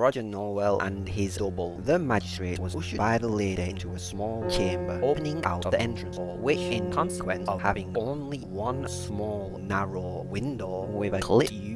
Roger Norwell and his double. The magistrate was ushered by the lady into a small chamber opening out of the entrance hall, which in consequence of having only one small narrow window with a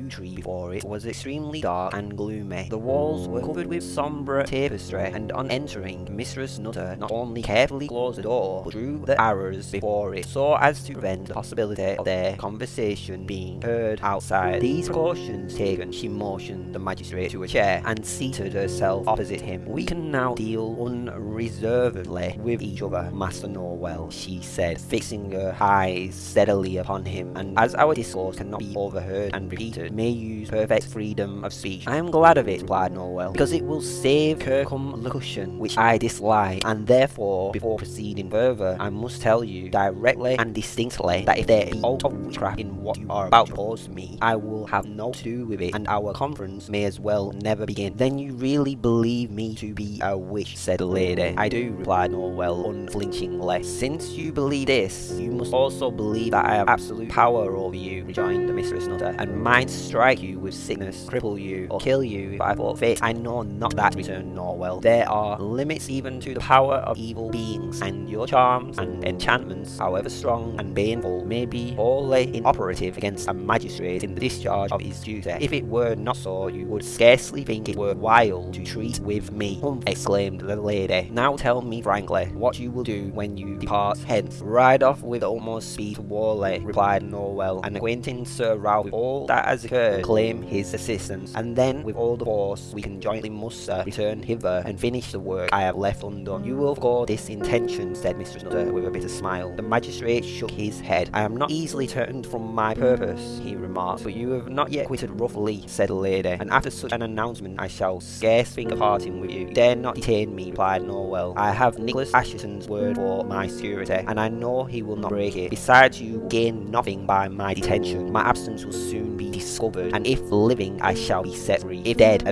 tree before it was extremely dark and gloomy. The walls were covered with sombre tapestry and on entering Mistress Nutter not only carefully closed the door but drew the arrows before it so as to prevent the possibility of their conversation being heard outside. These precautions taken, she motioned the magistrate to a chair and seated herself opposite him. We can now deal unreservedly with each other, Master Norwell, she said, fixing her eyes steadily upon him, and as our discourse cannot be overheard and repeated, may use perfect freedom of speech. I am glad of it, replied Norwell, because it will save circumlocution, which I dislike, and therefore, before proceeding further, I must tell you directly and distinctly that if there be aught of witchcraft in what you are about to propose to me, I will have no to do with it, and our conference may as well never begin. Then you really believe me to be a witch, said the lady. I do, replied Norwell unflinchingly. Since you believe this, you must also believe that I have absolute power over you, rejoined the Mistress Nutter, and might strike you with sickness, cripple you, or kill you if I thought fit. I know not that, return nor Norwell. There are limits even to the power of evil beings, and your charms and enchantments, however strong and baneful, may be wholly inoperative against a magistrate in the discharge of his duty. If it were not so, you would scarcely think it worthwhile to treat with me, humph, exclaimed the lady. Now tell me frankly what you will do when you depart hence. Ride off with almost speed to Whalley, replied Norwell, and acquainting Sir Ralph with all that has occurred, claim his assistance, and then with all the force we can jointly muster, return hither and finish the work I have left undone. You will forego this intention, said Mistress Nutter with a bitter smile. The magistrate shook his head. I am not easily turned from my purpose, he remarked, but you have not yet quitted Rough Lee, said the lady, and after such an announcement I shall scarce think of parting with you. You dare not detain me, replied Norwell. I have Nicholas Assheton's word for my security, and I know he will not break it. Besides, you gain nothing by my detention. My absence will soon be discovered, and if living, I shall be set free. If dead,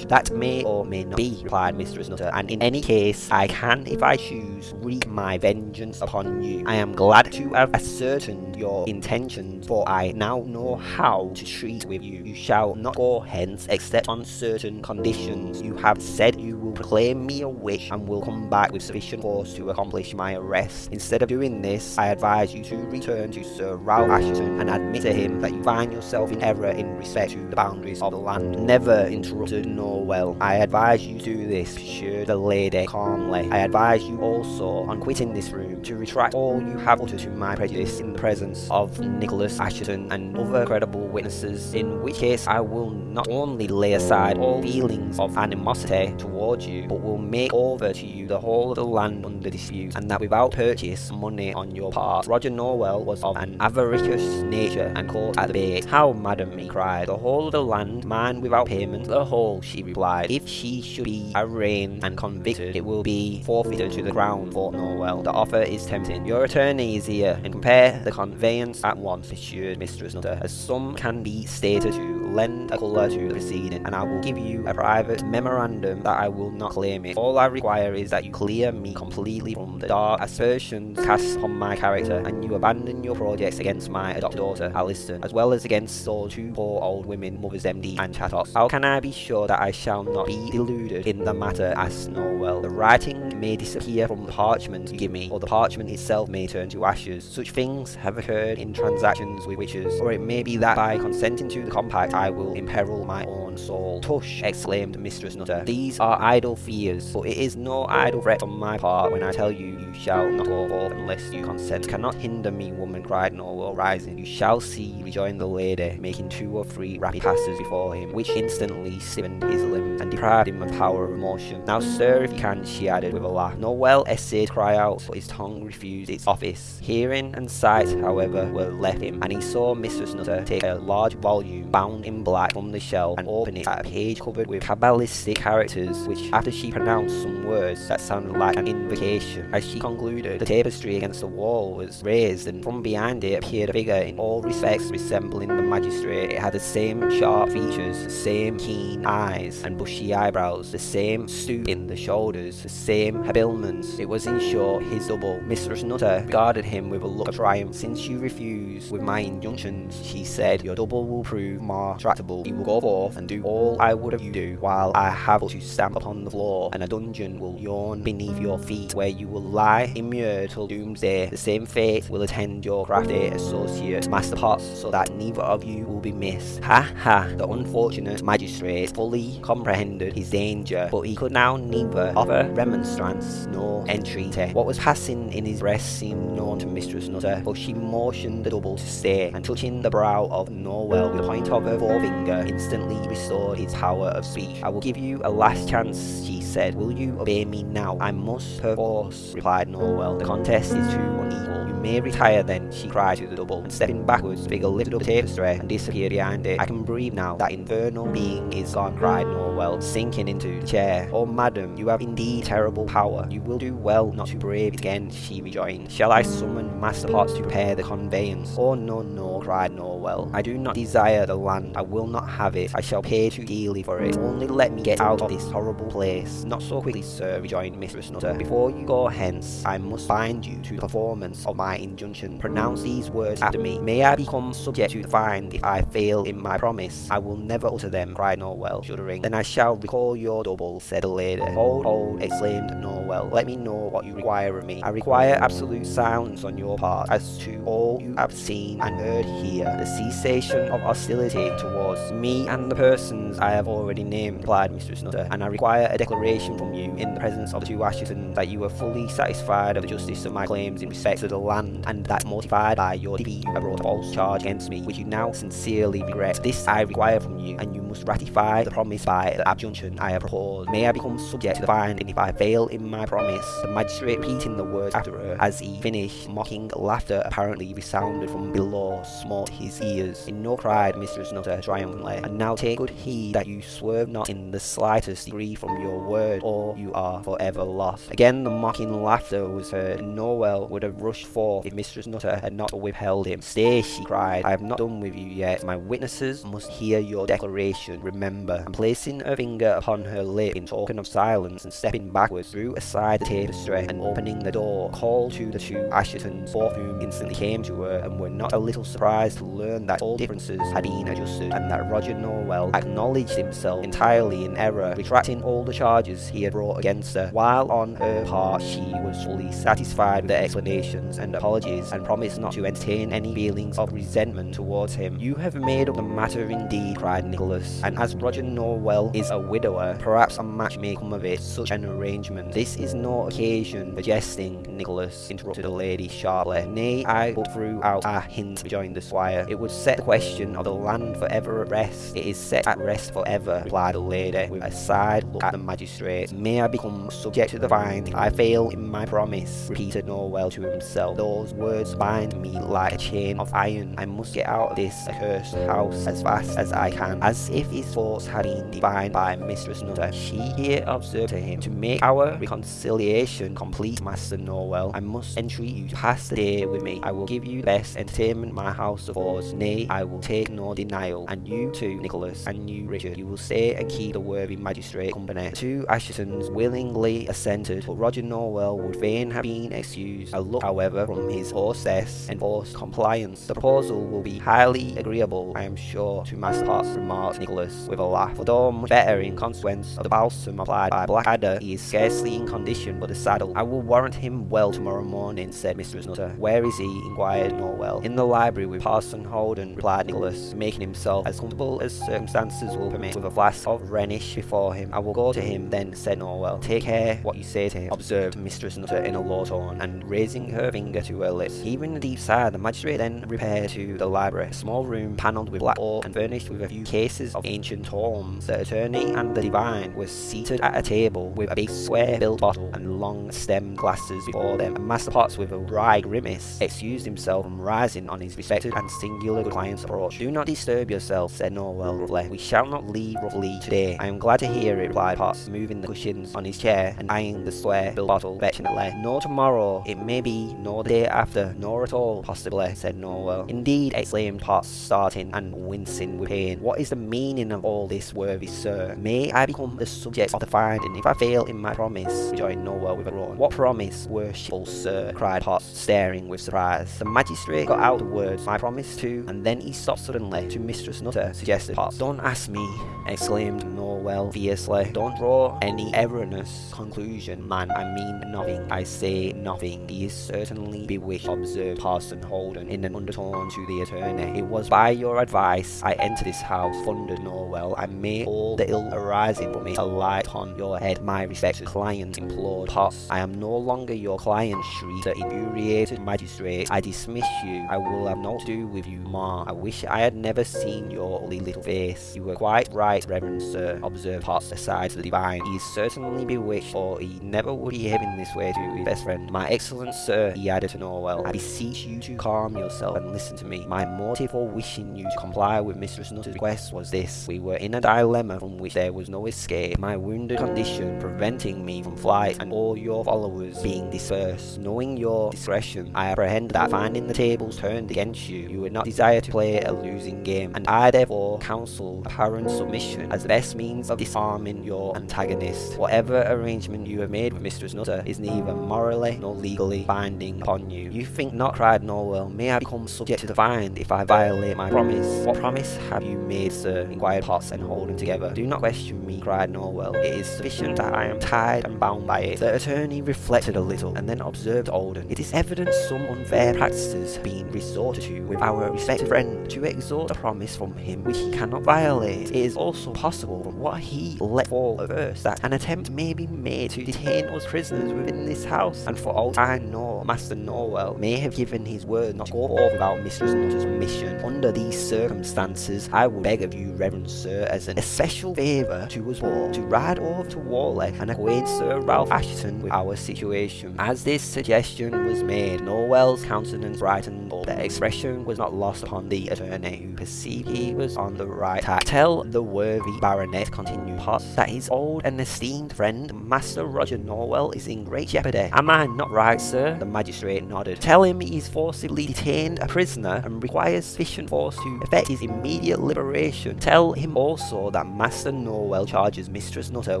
That may or may not be, replied Mistress Nutter, and in any case, I can, if I choose, wreak my vengeance upon you. I am glad to have ascertained your intentions, for I now know how to treat with you. You shall not go hence except on certain conditions. You have said you will proclaim me a witch and will come back with sufficient force to accomplish my arrest. Instead of doing this, I advise you to return to Sir Ralph Assheton and admit to him that you find yourself in error in respect to the boundaries of the land. Never interrupted Norwell. I advise you do this, pursued the lady calmly. I advise you also, on quitting this room, to retract all you have uttered to my prejudice in the presence of Nicholas Assheton and other credible witnesses, in which case I will not only lay aside all feelings of animosity towards you, but will make over to you the whole of the land under dispute, and that without purchase money on your part. Roger Norwell was of an avaricious nature and caught at the bait. How, madam, he cried, the whole of the land mine without payment? The whole, she replied. If she should be arraigned and convicted, it will be forfeited to the crown, thought Norwell. The offer is tempting. Your attorney is here, and compare the conveyance at once, assured Mistress Nutter, as some can be stated to lend a colour to the proceeding, and I will give you a private memorandum that I will not claim it. All I require is that you clear me completely from the dark aspersions cast upon my character, and you abandon your projects against my adopted daughter, Alison, as well as against those two poor old women, Mothers Demdike and Chattox. How can I be sure that I shall not be deluded in the matter? asked Norwell. The writing may disappear from the parchment you give me, or the parchment itself may turn to ashes. Such things have occurred in transactions with witches, or it may be that by consenting to the compact will imperil my own soul. Tush, exclaimed Mistress Nutter. These are idle fears, but it is no idle threat on my part when I tell you you shall not go forth unless you consent. Cannot hinder me, woman, cried Norwell, rising. You shall see, rejoined the lady, making two or three rapid passes before him, which instantly stiffened his limbs and deprived him of power of motion. Now, sir, if you can, she added with a laugh. Norwell essayed to cry out, but his tongue refused its office. Hearing and sight, however, were left him, and he saw Mistress Nutter take a large volume bound in black from the shelf and open it at a page covered with cabalistic characters, which after she pronounced some words that sounded like an invocation. As she concluded, the tapestry against the wall was raised, and from behind it appeared a figure in all respects resembling the magistrate. It had the same sharp features, the same keen eyes and bushy eyebrows, the same stoop in the shoulders, the same habiliments. It was in short his double. Mistress Nutter regarded him with a look of triumph. Since you refuse with my injunctions, she said, your double will prove more tractable, you will go forth and do all I would have you do, while I have to stamp upon the floor, and a dungeon will yawn beneath your feet, where you will lie immured till doomsday. The same fate will attend your crafty associate, Master Potts, so that neither of you will be missed. Ha ha! The unfortunate magistrate fully comprehended his danger, but he could now neither offer remonstrance nor entreaty. What was passing in his breast seemed known to Mistress Nutter, but she motioned the double to stay, and touching the brow of Norwell with the point of her forefinger, instantly restored his power of speech. I will give you a last chance, she said. Will you obey me now? I must perforce, replied Norwell. The contest is too unequal. You may retire then, she cried to the double, and stepping backwards, Figure lifted up the tapestry and disappeared behind it. I can breathe now, that infernal being is gone, cried Norwell, sinking into the chair. Oh, madam, you have indeed terrible power. You will do well not to brave it again, she rejoined. Shall I summon Master Potts to prepare the conveyance? Oh, no, no, cried Norwell. I do not desire the land. I will not have it. I shall pay too dearly for it. Only let me get out of this horrible place. Not so quickly, sir, rejoined Mistress Nutter. Before you go hence, I must bind you to the performance of my injunction. Pronounce these words after me. May I become subject to the fine if I fail in my promise? I will never utter them, cried Norwell, shuddering. Then I shall recall your double, said the lady. Hold, hold, exclaimed Norwell. Let me know what you require of me. I require absolute silence on your part as to all you have seen and heard here. The cessation of hostility towards me and the persons I have already named, replied Mistress Nutter, and I require a declaration from you in the presence of the two Asshetons that you are fully satisfied of the justice of my claims in respect to the land, and that mortified by your defeat you have brought a false charge against me, which you now sincerely regret. This I require from you, and you must ratify the promise by the abjunction I have proposed. May I become subject to the fine, if I fail in my promise, the magistrate repeating the words after her, as he finished, mocking laughter apparently resounded from below, smote his ears. In no cried Mistress Nutter triumphantly, and now take good heed that you swerve not in the slightest degree from your word, or you are forever lost. Again the mocking laughter was heard, and Norwell would have rushed forth if Mistress Nutter had not withheld him. Stay, she cried, I have not done with you yet. My witnesses must hear your declaration. Remember, and placing her finger upon her lip in token of silence, and stepping backwards, drew aside the tapestry, and opening the door, called to the two Asshetons, both whom instantly came to her, and were not a little surprised to learn that all differences had been adjusted, and that Roger Norwell acknowledged himself entirely in error, retracting all the charges he had brought against her, while on her part she was fully satisfied with the explanations and apologies, and promised not to entertain any feelings of resentment towards him. You have made up the matter indeed, cried Nicholas, and as Roger Norwell is a widower, perhaps a match may come of it, such an arrangement. This is no occasion for jesting, Nicholas, interrupted the lady sharply. Nay, I but threw out a hint, rejoined the squire. It would set the question of the land for ever at rest. It is set at rest for ever, replied the lady, with a side look at the magistrate. May I become subject to the fine I fail in my promise, repeated Norwell to himself. Those words bind me like a chain of iron. I must get out of this accursed house as fast as I can. As if his thoughts had been divined by Mistress Nutter, she here observed to him, To make our reconciliation complete, Master Norwell, I must entreat you to pass the day with me. I will give you the best entertainment my house affords. Nay, I will take no denial. And you too, Nicholas, and you, Richard, you will stay and keep the worthy magistrate company. The two Asshetons willingly assented, but Roger Norwell would fain have been excused. A look, however, from his hostess enforced compliance. The proposal will be highly agreeable, I am sure, to Master Potts, remarked Nicholas with a laugh. For though much better in consequence of the balsam applied by Blackadder, he is scarcely in condition for the saddle. I will warrant him well tomorrow morning, said Mistress Nutter. Where is he? inquired Norwell. In the library with Parson Holden, replied Nicholas, making himself as comfortable as circumstances will permit, with a flask of Rhenish before him. I will go to him then, said Norwell. Take care what you say to him, observed Mistress Nutter in a low tone, and raising her finger to her lips. A deep sigh, the magistrate then repaired to the library, a small room panelled with black oak and furnished with a few cases of ancient tomes. The attorney and the divine were seated at a table with a big square-built bottle and long stemmed glasses before them, and Master Potts, with a wry grimace, excused himself from rising on his respected and singular client's approach. Do not disturb yourself, said Norwell roughly. We shall not leave Rough Lee today. I am glad to hear it, replied Potts, moving the cushions on his chair and eyeing the square-built bottle affectionately. Nor tomorrow, it may be, nor the day after, nor at all, possibly, said Norwell. Indeed, exclaimed Potts, starting and wincing with pain. What is the meaning of all this, worthy sir? May I become the subject of the finding if I fail in my promise? rejoined Norwell with a groan. What promise, worshipful sir? cried Potts, staring with surprise. The magistrate got out the words, my promise to, and then he stopped suddenly. To Mistress Mistress Nutter, suggested. Don't ask me, exclaimed Norwell fiercely. Don't draw any erroneous conclusion, man. I mean nothing. I say nothing. He is certainly bewitched, observed Parson Holden in an undertone to the attorney. It was by your advice I entered this house, thundered Norwell. I made all the ill arising from it alight on your head. My respected client implored Potts. I am no longer your client, shrieked the infuriated magistrate. I dismiss you. I will have no to do with you more. I wish I had never seen your ugly little face. You were quite right, Reverend Sir, observed Potts aside to the divine. He is certainly bewitched, or he never would behave in this way to his best friend. My excellent sir, he added to Norwell, I beseech you to calm yourself and listen to me. My motive for wishing you to comply with Mistress Nutter's request was this. We were in a dilemma from which there was no escape. My wounded condition preventing me from flight and all your followers being dispersed. Knowing your discretion, I apprehend that finding the tables turned against you, you would not desire to play a losing game, and I therefore counsel apparent submission as the best means of disarming your antagonist. Whatever arrangement you have made with Mistress Nutter is neither morally nor legally binding upon you. You think not, cried Norwell. May I become subject to the fine if I violate my promise? What promise have you made, sir? inquired Potts and Holden together. Do not question me, cried Norwell. It is sufficient that I am tied and bound by it. The attorney reflected a little and then observed Holden. It is evident some unfair practices have been resorted to with our respected friend to extort a promise from him which he cannot violate. It is also possible from what he let fall at first that an attempt may be made to detain us prisoners within this house, and for all I know, Master Norwell may have given his word not to go forth without Mistress Nutter's mission. Under these circumstances, I would beg of you, Reverend Sir, as an especial favour to us all, to ride over to Whalley and acquaint Sir Ralph Assheton with our situation. As this suggestion was made, Norwell's countenance brightened, but the expression was not lost upon the attorney, who perceived he was on the right track. Tell the worthy baronet, continued Potts, that his old and esteemed friend, Master Roger Norwell, is in great jeopardy. Am I not right, sir? The magistrate nodded. Tell him he is forcibly detained a prisoner and requires sufficient force to effect his immediate liberation. Tell him also that Master Norwell charges Mistress Nutter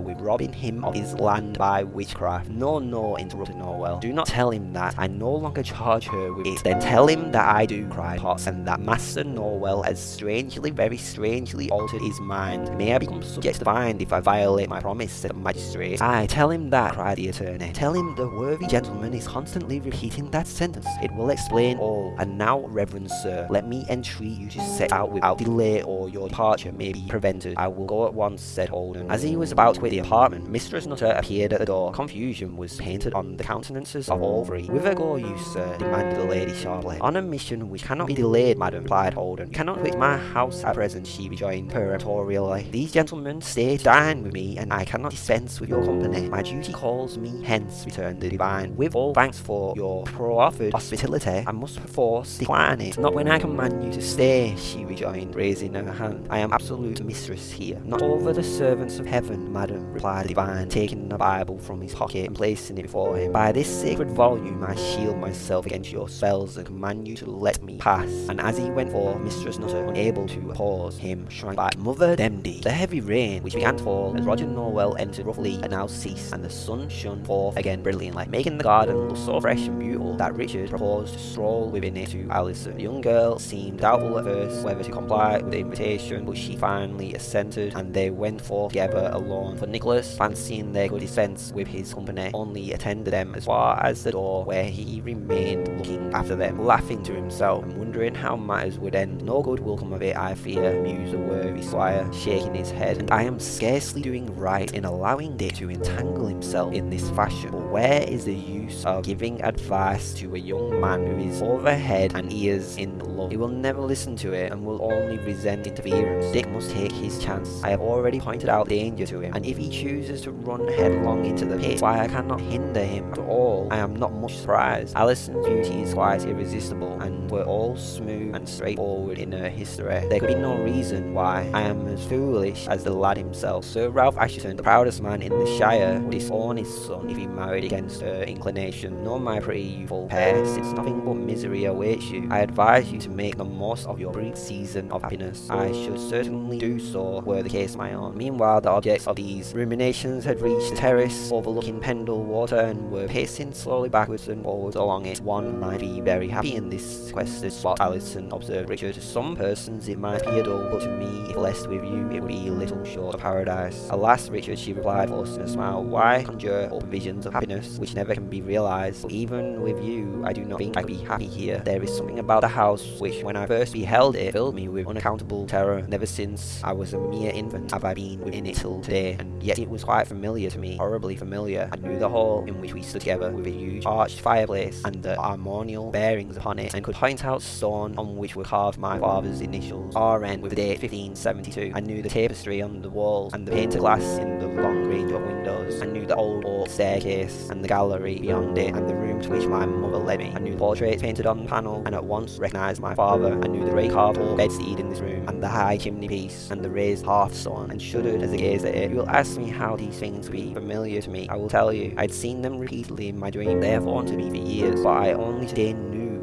with robbing him of his land by witchcraft. No, no, interrupted Norwell. Do not tell him that. I no longer charge her with it. Then tell him that I do, cried Potts, and that Master Norwell has strangely, very strangely altered his mind. May I become subject to fine if I violate my promise, said the magistrate. Aye, tell him that, cried the attorney. Tell him the worthy gentleman is constantly repeating that sentence. It will explain all. And now, Reverend Sir, let me entreat you to set out without delay or your departure may be prevented. I will go at once, said Holden. As he was about to quit the apartment, Mistress Nutter appeared at the door. Confusion was painted on the countenances of all three. Whither go you, sir? demanded the lady sharply. On a mission which cannot be delayed, madam, replied Holden. You cannot quit my house at present, she rejoined peremptorily. These gentlemen stay to dine with me, and I cannot dispense with your company. My duty calls me hence, returned the divine. With all thanks for your proffered hospitality, I must perforce decline it. Not when I command you to stay, she rejoined, raising her hand. I am absolute mistress here. Not over the servants of heaven, madam, replied the divine, taking the Bible from his pocket and placing it before him. By this sacred volume I shield myself against your spells and command you to let me pass. And as he went forth, Mistress Nutter, unable to oppose him, shrank back. Mother Demdike. The heavy rain, which began to fall as Roger Norwell entered Rough Lee, had now ceased, and the sun shone forth again brilliantly, making the garden look so fresh and beautiful that Richard proposed to stroll within it to Alison. The young girl seemed doubtful at first whether to comply with the invitation, but she finally assented, and they went forth together alone. For Nicholas, fancying they could dispense with his company, only attended them as far as the door, where he remained looking after them, laughing to himself and wondering how matters would end. No good will come of it, I fear, mused the worthy squire, shaking his head, and I am scarcely doing right in allowing Dick to entangle himself in this fashion. But where is the use of giving advice to a young man who is over head and ears in love? He will never listen to it and will only resent interference. Dick must take his chance. I have already pointed out danger to him, and if he chooses to run headlong into the pit, why I cannot hinder him. After all, I am not much surprised. Alison's beauty is quite irresistible, and we're all smooth and straightforward in her history. There could be no reason why I am as foolish as the lad himself. Sir Ralph Assheton, the proudest man in the Shire, would disown his son if he married against her inclination. No, my pretty youthful pair, since nothing but misery awaits you, I advise you to make the most of your brief season of happiness. I should certainly do so were the case my own. Meanwhile, the objects of these ruminations had reached the terrace overlooking Pendle Water and were pacing slowly backwards and forwards along it. One might be very happy in this sequestered spot, Alison observed Richard. Some persons distance it might appear dull, but to me, if blessed with you, it would be little short of paradise. Alas, Richard, she replied, forcing a smile, why conjure up visions of happiness which never can be realized? But even with you, I do not think I'd be happy here. There is something about the house which, when I first beheld it, filled me with unaccountable terror. Never since I was a mere infant have I been within it till today, and yet it was quite familiar to me, horribly familiar. I knew the hall in which we stood together with a huge arched fireplace and the armorial bearings upon it, and could point out stone on which were carved my father's initials, RN, with the date 1572. I knew the tapestry on the walls and the painted glass in the long range of windows. I knew the old oak staircase and the gallery beyond it, and the room to which my mother led me. I knew the portraits painted on the panel, and at once recognised my father. I knew the great carved oak bedstead in this room, and the high chimney piece, and the raised hearthstone, and shuddered as I gazed at it. You will ask me how these things be familiar to me. I will tell you. I'd seen them repeatedly in my dream. They have haunted me for years, but I only today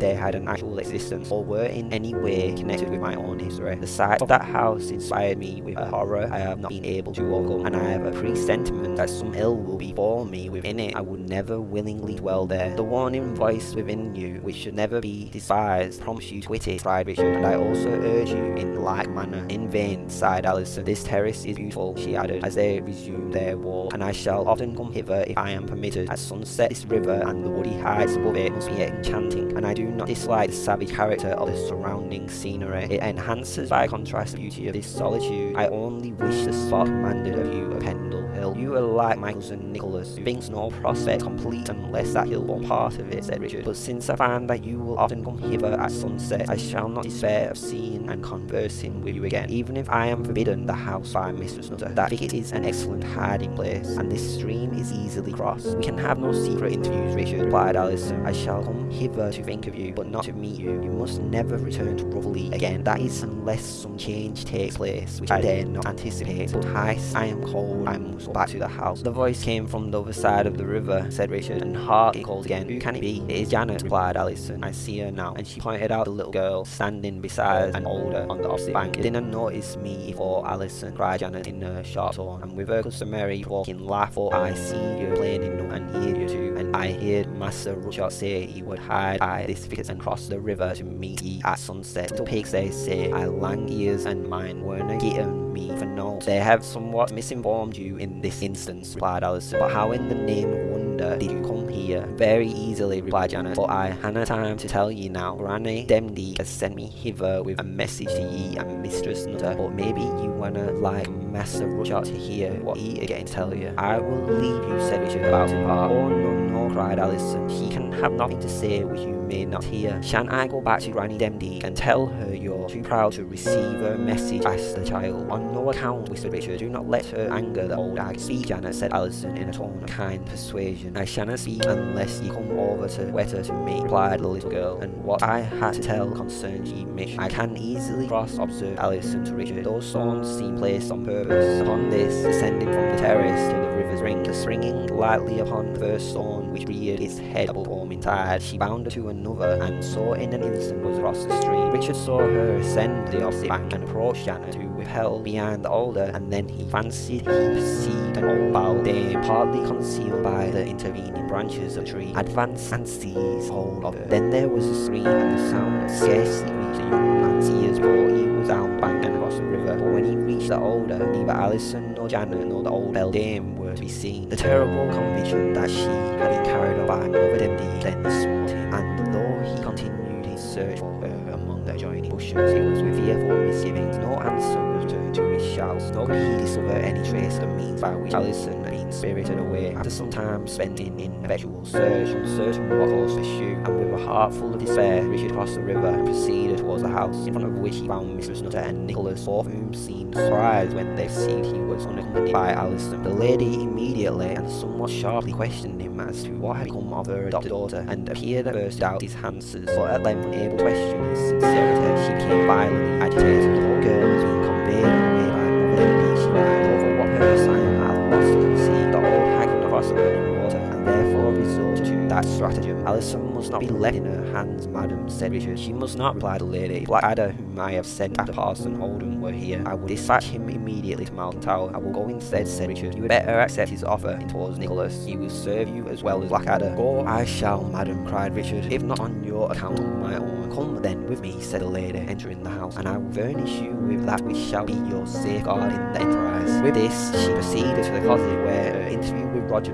they had an actual existence or were in any way connected with my own history. The sight of that house inspired me with a horror I have not been able to overcome, and I have a presentiment that some ill will befall me within it. I would never willingly dwell there. The warning voice within you, which should never be despised, prompts you to quit it, Richard, and I also urge you in like manner. In vain, sighed Alison. This terrace is beautiful, she added, as they resumed their walk, and I shall often come hither if I am permitted. At sunset, this river and the woody heights above it must be enchanting, and I do not dislike the savage character of the surrounding scenery. It enhances by contrast the beauty of this solitude. I only wish the spot commanded a view of Pendle You are like my cousin Nicholas, who thinks no prospect complete unless that hill form part of it, said Richard. But since I find that you will often come hither at sunset, I shall not despair of seeing and conversing with you again, even if I am forbidden the house by Mistress Nutter. That thicket is an excellent hiding place, and this stream is easily crossed. We can have no secret interviews, Richard, replied Alison. I shall come hither to think of you, but not to meet you. You must never return to Rotherley again. That is unless some change takes place, which I dare not anticipate. But Heist, I am cold. I must back to the house. The voice came from the other side of the river, said Richard, and hark, it called again. Who can it be? It is Janet, replied Alison. I see her now. And she pointed out the little girl standing beside an older on the opposite bank. Didn't notice me before, Alison, cried Janet in a sharp tone, and with her customary walking laugh, for I see you playing in and hear you too. And I heard Master Rudyard say he would hide by this thicket and cross the river to meet ye at sunset. Little pigs, they say, I lang ears and mine weren't getting me for no. They have somewhat misinformed you in this instance, replied Alison. But how in the name of wonder did you come here? Very easily, replied Janet, for I hanna time to tell ye now. Granny Demdike has sent me hither with a message to ye and Mistress Nutter, but maybe you wanna like Master Rudyard to hear what he again tell you. I will leave you, said Richard, about to part. Oh no, no, cried Alison. He can have nothing to say which you may not hear. Shan't I go back to Granny Demdike and tell her you're too proud to receive her message? asked the child. On no account, whispered Richard. Do not let her anger the old hag. Speak, Janet, said Alison in a tone of kind persuasion. I shanna speak unless ye come over to Weta to me, replied the little girl. And what I had to tell concerns ye Mish. I can easily cross, observed Alison to Richard. Those stones seem placed on purpose. Upon this, descending from the terrace to the river's brink, springing lightly upon the first stone which reared its head above foaming tide, she bounded to another, and so in an instant was across the stream. Richard saw her ascend the opposite bank and approach Janet, who withheld behind the alder, and then he fancied he perceived an old bowed dame, partly concealed by the intervening branches of the tree, advance and seize hold of her. Then there was a scream, and the sound scarcely reached the young man's ears before he was down bank and across the river. But when he reached the alder, neither Alison nor Janet nor the old bell dame were to be seen. The terrible conviction that she had been carried off by Mother Demdike then smote him, and though he continued his search for her among the adjoining bushes, it was with fearful misgivings. No answer was returned to his shouts, nor could he discover any trace of means by which Alison spirited away. After some time spent in ineffectual search, uncertain what course to pursue, and with a heart full of despair, Richard crossed the river and proceeded towards the house, in front of which he found Mistress Nutter and Nicholas, both whom seemed surprised when they perceived he was unaccompanied by Alison. The lady immediately and somewhat sharply questioned him as to what had become of her adopted daughter, and appeared at first to doubt his answers, but at length unable to question his sincerity, she became violently agitated. The whole girl was being conveyed away by Mother Demdike, she cried, over what I am at a loss. The old hag across water, and therefore resorted to that stratagem. Alison must not be left in her hands, madam, said Richard. She must not, replied the lady. Blackadder, whom I have sent after Parson Holden, were here, I will dispatch him immediately to Malkin Tower. I will go instead, said Richard. You had better accept his offer towards Nicholas. He will serve you as well as Blackadder. Go I shall, madam, cried Richard, if not on your account, on my own. Come then with me, said the lady, entering the house, and I will furnish you with that which shall be your safeguard in the enterprise. With this, she proceeded to the closet where her interview with Roger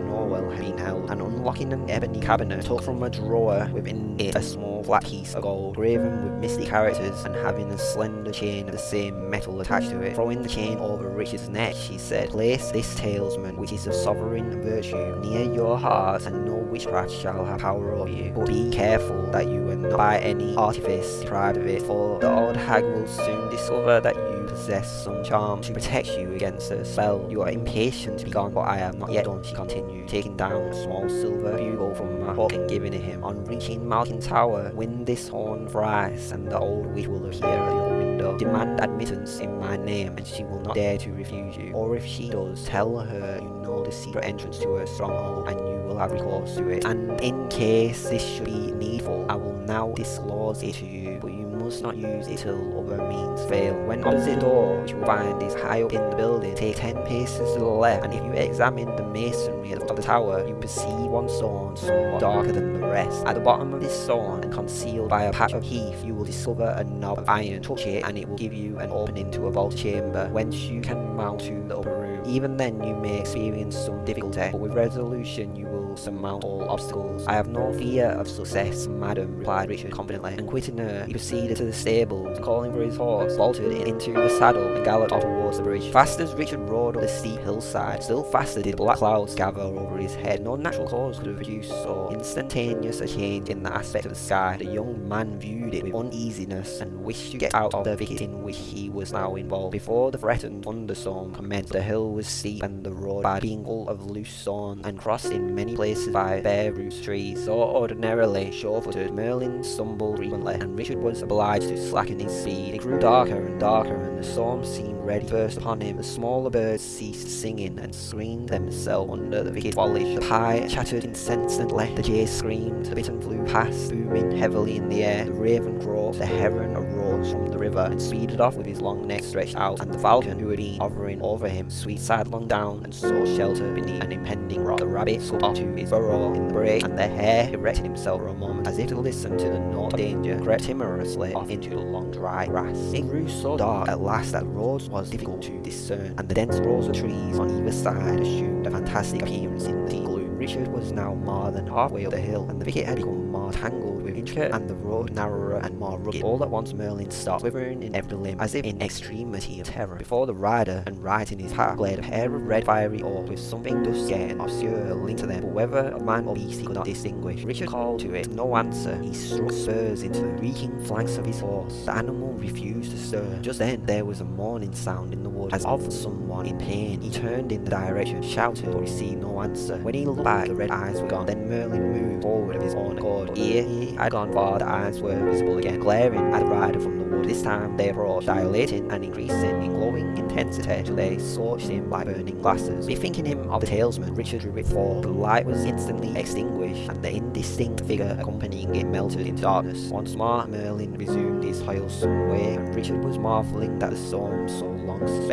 Been held, and unlocking an ebony cabinet, took from a drawer within it a small flat piece of gold, graven with misty characters, and having a slender chain of the same metal attached to it. Throwing the chain over Richard's neck, she said, Place this talisman, which is of sovereign virtue, near your heart, and no witchcraft shall have power over you. But be careful that you are not by any artifice deprived of it, for the old hag will soon discover that you possess some charm to protect you against her spell. You are impatient to be gone, but I am not yet done, she continued, taking down a small silver bugle from my pocket and giving it him. On reaching Malkin Tower, wind this horn thrice, and the old witch will appear at your window. Demand admittance in my name, and she will not dare to refuse you. Or if she does, tell her you know the secret entrance to her stronghold, and you will have recourse to it. And in case this should be needful, I will now disclose it to you, but you must not use it till other means fail. When opposite the door, which you will find is high up in the building, take 10 paces to the left, and if you examine the masonry of the tower, you perceive one stone somewhat darker than the rest. At the bottom of this stone, and concealed by a patch of heath, you will discover a knob of iron. Touch it, and it will give you an opening to a vault chamber, whence you can mount to the upper room. Even then, you may experience some difficulty, but with resolution, you will surmount all obstacles. I have no fear of success, madam, replied Richard confidently, and quitting her, he proceeded to the stables, calling for his horse, vaulted into the saddle, and galloped off towards the bridge. Fast as Richard rode up the steep hillside, still faster did black clouds gather over his head. No natural cause could have produced so instantaneous a change in the aspect of the sky. The young man viewed it with uneasiness, and wished to get out of the thicket in which he was now involved. Before the threatened thunderstorm commenced, the hill was steep, and the road bad, being full of loose stone, and crossed in many places by bare roots trees. So ordinarily sure-footed, Merlin stumbled frequently, and Richard was obliged to slacken his speed. It grew darker and darker, and the storm seemed ready to burst upon him. The smaller birds ceased singing and screened themselves under the thicket foliage. The pie chattered incessantly, the jay screamed, the bittern flew past, booming heavily in the air. The raven croaked, the heron from the river and speeded off with his long neck stretched out, and the falcon, who had been hovering over him, sweet sidelong down and sought shelter beneath an impending rock. The rabbit slipped off to his burrow in the brake, and the hare erected himself for a moment, as if to listen to the note of danger, crept timorously off into the long dry grass. It grew so dark at last that the road was difficult to discern, and the dense rows of trees on either side assumed a fantastic appearance in the deep gloom. Richard was now more than halfway up the hill, and the thicket had become more tangled intricate, and the road narrower and more rugged. All at once Merlin stopped, quivering in every limb, as if in extremity of terror. Before the rider, and right in his path, played a pair of red fiery orbs with something dusky and obscure linked to them, but whether of man or beast he could not distinguish. Richard called to it, no answer. He struck spurs into the reeking flanks of his horse. The animal refused to stir. Just then, there was a moaning sound in the wood, as of someone in pain. He turned in the direction, shouted, but received no answer. When he looked back, the red eyes were gone. Then Merlin moved forward of his own accord. Ere he had gone the eyes were visible again, glaring at the rider from the wood. This time they approached, dilating and increasing in glowing intensity till they scorched him like burning glasses. Bethinking him of the talisman, Richard drew it forth. The light was instantly extinguished, and the indistinct figure accompanying it melted into darkness. Once more, Merlin resumed his toilsome way, and Richard was marvelling that the storm so long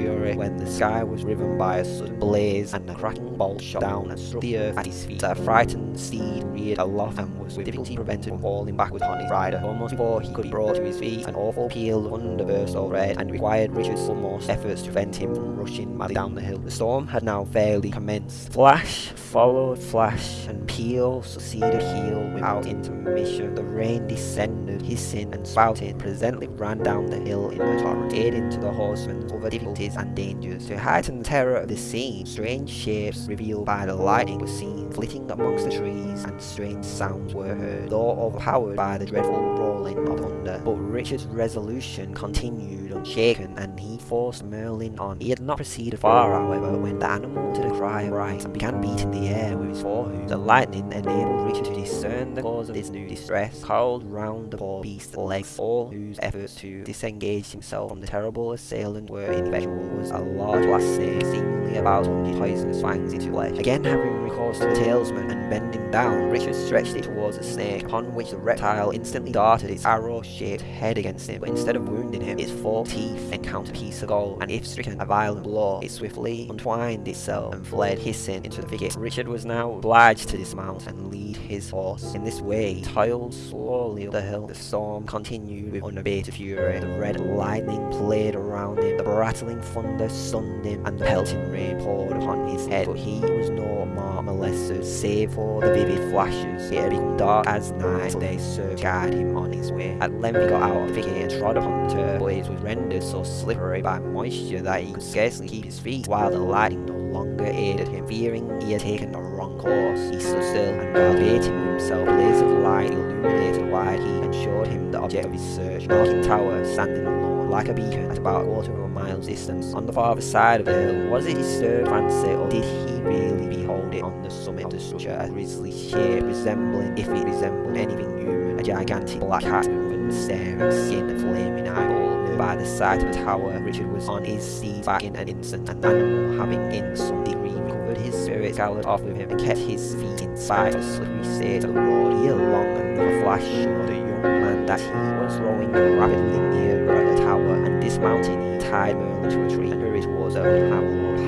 fury when the sky was riven by a sudden blaze, and a cracking bolt shot down and struck the earth at his feet. A frightened steed reared aloft and was with difficulty prevented from falling backward on his rider. Almost before he could be brought to his feet, an awful peal of thunder burst overhead, and required Richard's utmost efforts to prevent him from rushing madly down the hill. The storm had now fairly commenced. Flash followed flash, and peal succeeded peal without intermission. The rain descended, hissing and spouting, presently ran down the hill in a torrent, aiding to the horsemen's other difficulties and dangers. To heighten the terror of the scene, strange shapes revealed by the lightning were seen, flitting amongst the trees, and strange sounds were heard, though overpowered by the dreadful rolling of thunder. But Richard's resolution continued unshaken, and he forced Merlin on. He had not proceeded far, however, when the animal uttered a cry of fright and began beating the air with his forehoofs. The lightning enabled Richard to discern the cause of his new distress, coiled round the poor beast's legs, all whose efforts to disengage himself from the terrible assailant were ineffectual, was a large glass snake, seemingly about plunge poisonous fangs into flesh. Again having recourse to the talisman bending down, Richard stretched it towards the snake, upon which the reptile instantly darted its arrow-shaped head against him, but instead of wounding him, its four teeth encountered a piece of gold, and if stricken a violent blow, it swiftly untwined itself and fled hissing into the thicket. Richard was now obliged to dismount and lead his horse. In this way, he toiled slowly up the hill. The storm continued with unabated fury. The red lightning played around him, the rattling thunder stunned him, and the pelting rain poured upon his head. But he was no more molested, save for the vivid flashes. It had become dark as night, they served guide him on his way. At length he got out of the thicket and trod upon the turf, but it was rendered so slippery by moisture that he could scarcely keep his feet, while the lightning no longer aided him. Fearing he had taken a wrong course, he stood still, and while himself, a blaze of light illuminated wide heath and showed him the object of his search, Malkin Tower, standing like a beacon at about a quarter of a mile's distance. On the farther side of the hill, was it disturbed fancy, or did he really behold it on the summit of the structure, a grisly shape resembling, if it resembled anything human, a gigantic black cat with staring skin and flaming eyeball by the side of the tower, Richard was on his seat back in an instant, and animal having in some degree his spirit galloped off with him and kept his feet in sight of the slippery of the road. Here along another flash showed the young man that he was rowing rapidly nearer the tower, and dismounting he tied Merlin to a tree and hurried towards a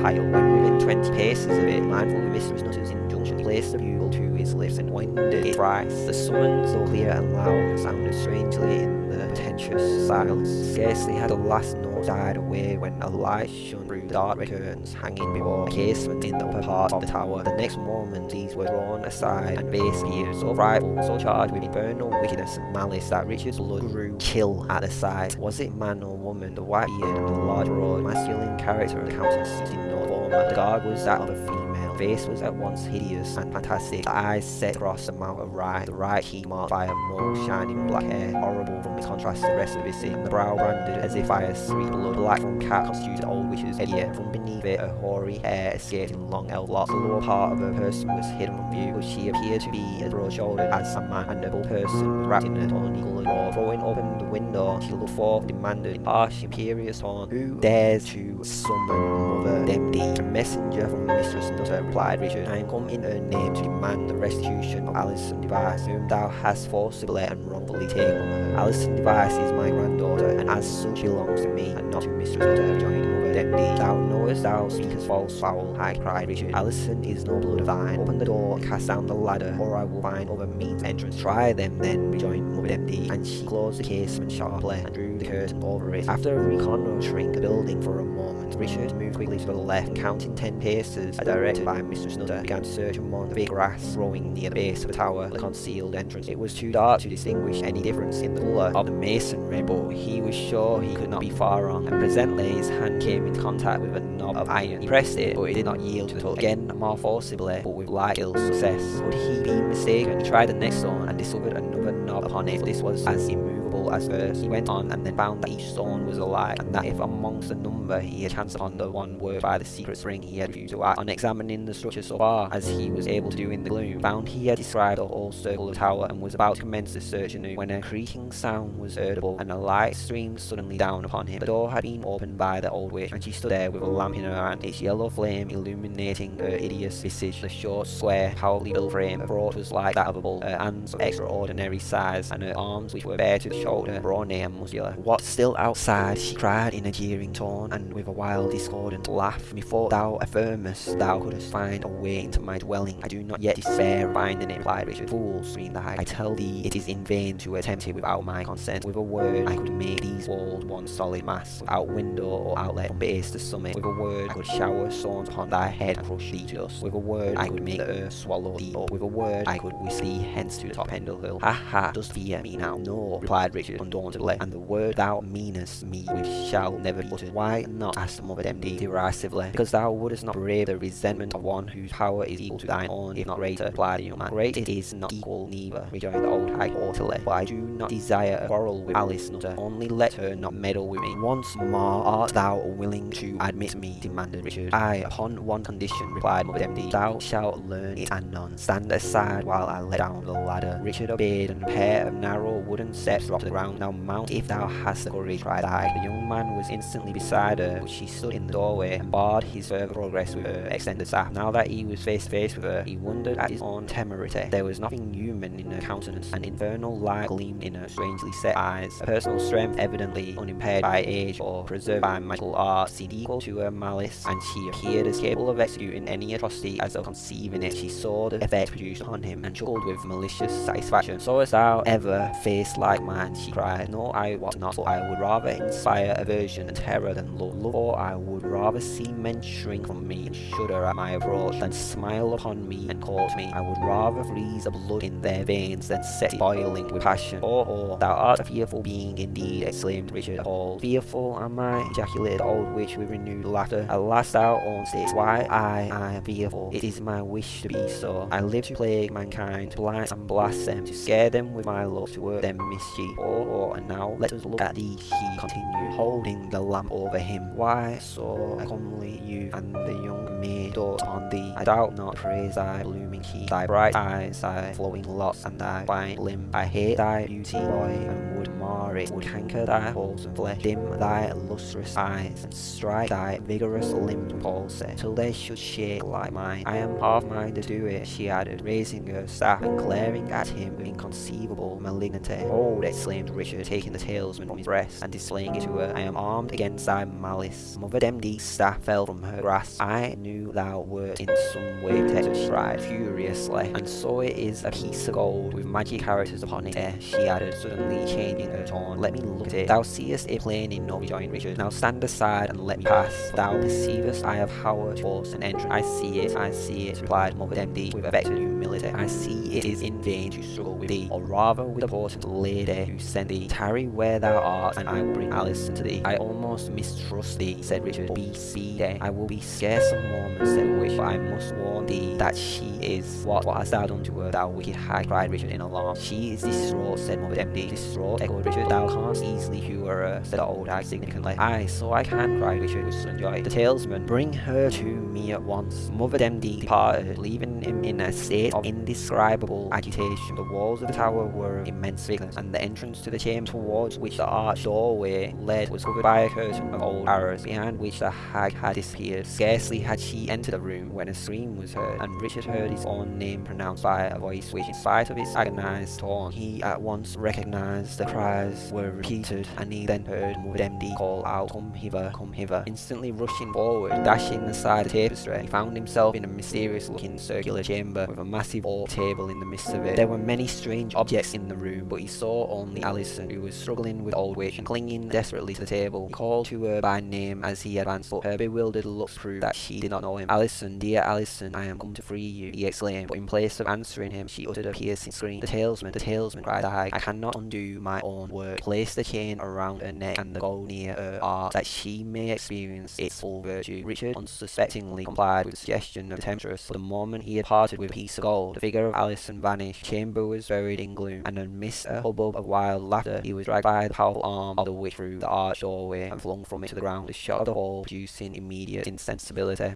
pile. When within twenty paces of it, mindful of Mistress Nutter's injunction, the bugle to his lips and winded it thrice. The summons, though clear and loud, sounded strangely in the portentous silence. Scarcely had the last note died away when a light shone through the dark curtains hanging before a casement in the upper part of the tower. The next moment these were drawn aside and face appeared so frightful, so charged with infernal wickedness and malice that Richard's blood grew chill at the sight. Was it man or woman? The white beard and the large broad masculine character of the countenance in no former. The garb was that of a female face was at once hideous and fantastic, the eyes set across the mouth of right, the right cheek marked by a mole shining black hair, horrible from its contrast to the rest of his skin, the brow branded as if by a streak blood, black from cat constituted old witch's head, from beneath it a hoary hair escaped in long elf locks, the lower part of her person was hidden from view, but she appeared to be as broad-shouldered as a man, a noble person wrapped in a tawny coloured robe, throwing open the window, she looked forth, demanded in harsh, imperious tone, who dares to summon Mother Demdike, a messenger from Mistress Nutter, replied Richard, I am come in her name to demand the restitution of Alison Device, whom thou hast forcibly and wrongfully taken from her. Alison Device is my granddaughter, and as such she belongs to me, and not to Mistress Nutter, rejoined Demdike. Thou knowest thou speakest false foul, I cried Richard. Alison is no blood of thine. Open the door cast down the ladder, or I will find other means of entrance. Try them then, rejoined Mother Demdike, and she closed the casement sharply and drew the curtain over it. After reconnoitring the building for a moment, Richard moved quickly to the left, and counting ten paces, directed by Mistress Nutter, began to search among the big grass growing near the base of the tower, the concealed entrance. It was too dark to distinguish any difference in the colour of the masonry, but he was sure he could not be far wrong, and presently his hand came into contact with a knob of iron. He pressed it, but it did not yield to the touch. Again, more forcibly, but with like ill success. Would he be mistaken? He tried the next stone and discovered another knob upon it, this was as immovable as first. He went on and then found that each stone was alive, and that if amongst the number he had chanced upon the one worked by the secret spring he had refused to act. On examining the structure so far as he was able to do in the gloom, found he had described the whole circle of tower and was about to commence the search anew when a creaking sound was audible and a light streamed suddenly down upon him. The door had been opened by the old witch, and she stood there with a lamp in her hand, its yellow flame illuminating her hideous visage. The short, square, powerfully built frame approach was like that of a bull, her hands of extraordinary size, and her arms, which were bare to the shoulder, and muscular. What still outside? she cried in a jeering tone, and with a wild discordant laugh. Methought thou affirmest thou couldst find a way into my dwelling. I do not yet despair of finding it, replied Richard. Fool, screamed the hag. I tell thee it is in vain to attempt it without my consent. With a word, I could make these walls one solid mass, without window or outlet from base to summit. With a word, I could shower stones upon thy head and crush thee to dust. With a word, I could make the earth swallow thee up. With a word, I could whisk thee hence to the top end of the hill. Ha ha, dost fear me now? No, replied Richard undauntedly, and the word thou meanest me which shall never be uttered. Why not? asked Mother Demdike derisively. Because thou wouldst not brave the resentment of one whose power is equal to thine own, if not greater, replied the young man. Great it is not equal neither, rejoined the old hag haughtily, but I do not desire a quarrel with Alice Nutter, only let her not meddle with me. Once more, art thou willing to admit me? demanded Richard. I, upon one condition, replied Mother Demdike. Thou shalt learn it anon. Stand aside while I let down the ladder. Richard obeyed, and a pair of narrow wooden steps dropped the ground. Now mount if thou hast the courage, cried I. The young man was instantly beside her, but she stood in the doorway and barred his further progress with her extended staff. Now that he was face to face with her, he wondered at his own temerity. There was nothing human in her countenance. An infernal light gleamed in her strangely set eyes. A personal strength, evidently unimpaired by age or preserved by magical art, seemed equal to her malice, and she appeared as capable of executing any atrocity as of conceiving it. She saw the effect produced upon him, and chuckled with malicious satisfaction. Sawest thou ever face like mine? She cried. No, I was not, I would rather inspire aversion and terror than love. Or I would rather see men shrink from me and shudder at my approach than smile upon me and court me. I would rather freeze the blood in their veins than set it boiling with passion. Oh, oh, thou art a fearful being indeed, exclaimed Richard appalled. Fearful am I, ejaculated the old witch with renewed laughter. Alas, thou own it. Why I, I am fearful. It is my wish to be so. I live to plague mankind, to blind and blast them, to scare them with my love, to work them mischief. Oh, oh, and now let us look at thee, she continued, holding the lamp over him. Why so comely youth and the young maid dote on thee? I doubt not, praise thy blooming cheek, thy bright eyes, thy flowing locks, and thy fine limb. I hate thy beauty, boy, and would mar it, would hanker thy wholesome flesh, dim thy lustrous eyes, and strike thy vigorous limbs with palsy, till they should shake like mine. I am half minded to do it, she added, raising her staff and glaring at him with inconceivable malignity. Hold, exclaimed Richard, taking the talisman from his breast and displaying it to her. I am armed against thy malice. Mother Demdike's staff fell from her grasp. I knew thou wert in some way protected, she cried furiously, and so it is a piece of gold with magic characters upon it, she added, suddenly changing her tone. Let me look at it. Thou seest it plain enough, rejoined Richard. Now stand aside and let me pass. Thou perceivest I have power to force an entrance. I see it, I see it, replied Mother Demdike with affected humility. I see it is in vain to struggle with thee, or rather with the potent lady who sent thee. Tarry where thou art, and I will bring Alice to thee. I almost mistrust thee, said Richard. Be speedy. I will be scarce a moment, said witch, but I must warn thee that she is. What, what hast thou done to her, thou wicked hag? cried Richard in alarm. She is distraught, said Mother Demdike. Distraught, echoed Richard. Thou canst easily cure her, said the old hag significantly. Aye, so I can, cried Richard with sudden joy. The talisman, bring her to me at once. Mother Demdike departed, leaving him in a state of indescribable agitation. The walls of the tower were immense thickness, and the entrance to the chamber towards which the arched doorway led was covered by a curtain of old arras, behind which the hag had disappeared. Scarcely had she entered the room when a scream was heard, and Richard heard his own name pronounced by a voice which, in spite of its agonized tone, he at once recognized. The cries were repeated, and he then heard Mother Demdike call out, Come hither, come hither. Instantly rushing forward, dashing aside the tapestry, he found himself in a mysterious-looking circular chamber with a massive oak table in the midst of it. There were many strange objects in the room, but he saw only Alison, who was struggling with old witch and clinging desperately to the table. Called to her by name as he advanced, but her bewildered looks proved that she did not know him. Alison, dear Alison, I am come to free you, he exclaimed, but in place of answering him, she uttered a piercing scream. The talisman, the talisman, cried I, I cannot undo my own work. Place the chain around her neck and the gold near her heart, that she may experience its full virtue. Richard unsuspectingly complied with the suggestion of the temptress, but the moment he had parted with a piece of gold, the figure of Alison vanished, the chamber was buried in gloom, and amidst a hubbub of wild laughter, he was dragged by the powerful arm of the witch through the arched doorway and flung from it to the ground. The shock of the fall producing immediate insensibility.